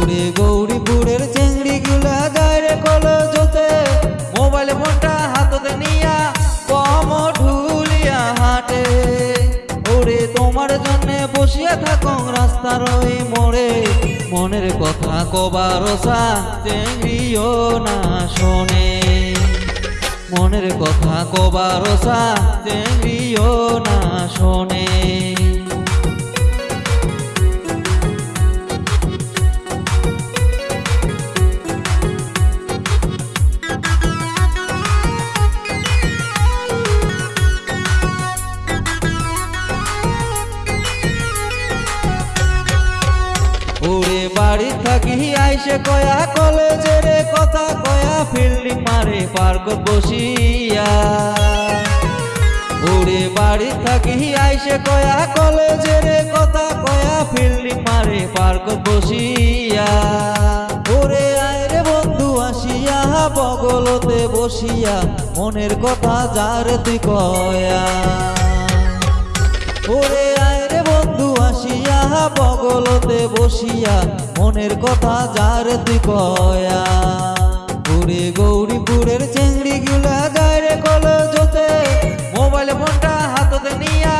উড়ে গৌরী বুড়ের চেংড়ি গুলা দাঁড়ে কলো জোতে মোবাইল ফোনটা হাততে নিয়া কম ঢুলিয়া হাটে। ওরে, তোমার জন্যে বসিয়া থাকো রাস্তার ওই মোড়ে। মনের কথা কবার সা চেংড়িও না শোনে। মনের কথা কবার সা চেংড়িও না শোনে। ওরে বাড়ি থাকি আইসে কয়া কলেজের কথা, কয়া ফিল্ডি মারে পার্ক বসিয়া। ওরে বাড়ি থাকি আইসে কয়া কলেজের কথা, কয়া ফিল্ডিং মারে পার্ক বসিয়া। ওরে আয়রে বন্ধু, আসিয়া বগলতে বসিয়া, মনের কথা যার তুই কয়া। ওরে আয়রে বন্ধু, আসিয়া বগলতে বসিয়া, মনের কথা যার তুই কয়া। ওরে গৌরীপুরের চেংড়ি গুলা গায়রে কলেজতে, মোবাইল ফোনটা হাততে নিয়া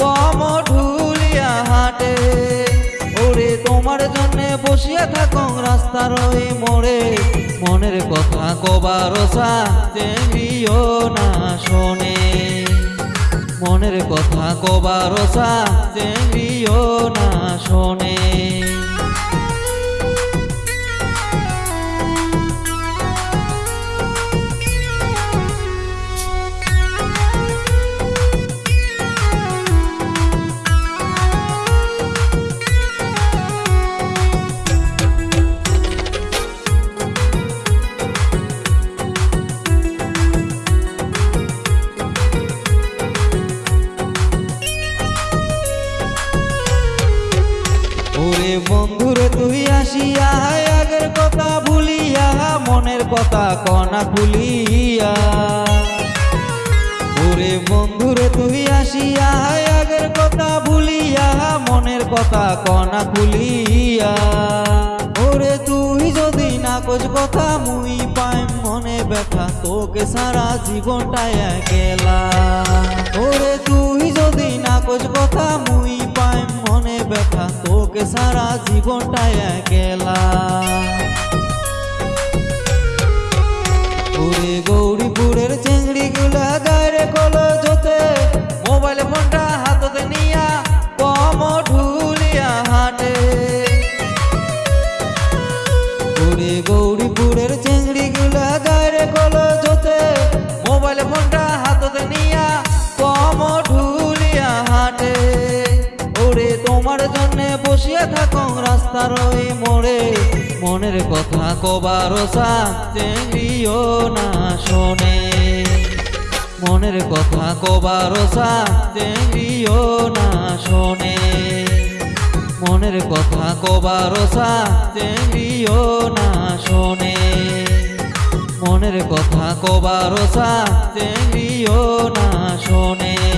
কম ঢুলিয়া হাটে। ওরে, তোমার জন্য বসিয়া থাকো রাস্তার ওই মোড়ে, মনের কথা কবার চেংড়িও মনের কথা কবার চেঙ্গিও না শোনে। ওরে বন্ধুরে, তুই আসিয়া আগের কথা ভুলিয়া, মনের কথা কনা খুলিয়া ওরে বন্ধুরে, তুই আসিয়া আগের কথা ভুলিয়া, মনের কথা কনা ভুলিয়া। ওরে তুই যদি না কোচ কথা মুই পাই মনে ব্যথা, তোকে সারা জীবনটাই গেলা সারা জীবনটাই জন্য বসিয়া থাকো রাস্তার ওই মোড়ে। মনের কথা কবার চেঙ্গিও না শোনে। মনের কথা কবার চেঙ্গিও না শোনে। মনের কথা কবার চেঙ্গিও না শোনে। মনের কথা কবার চেঙ্গিও না শোনে।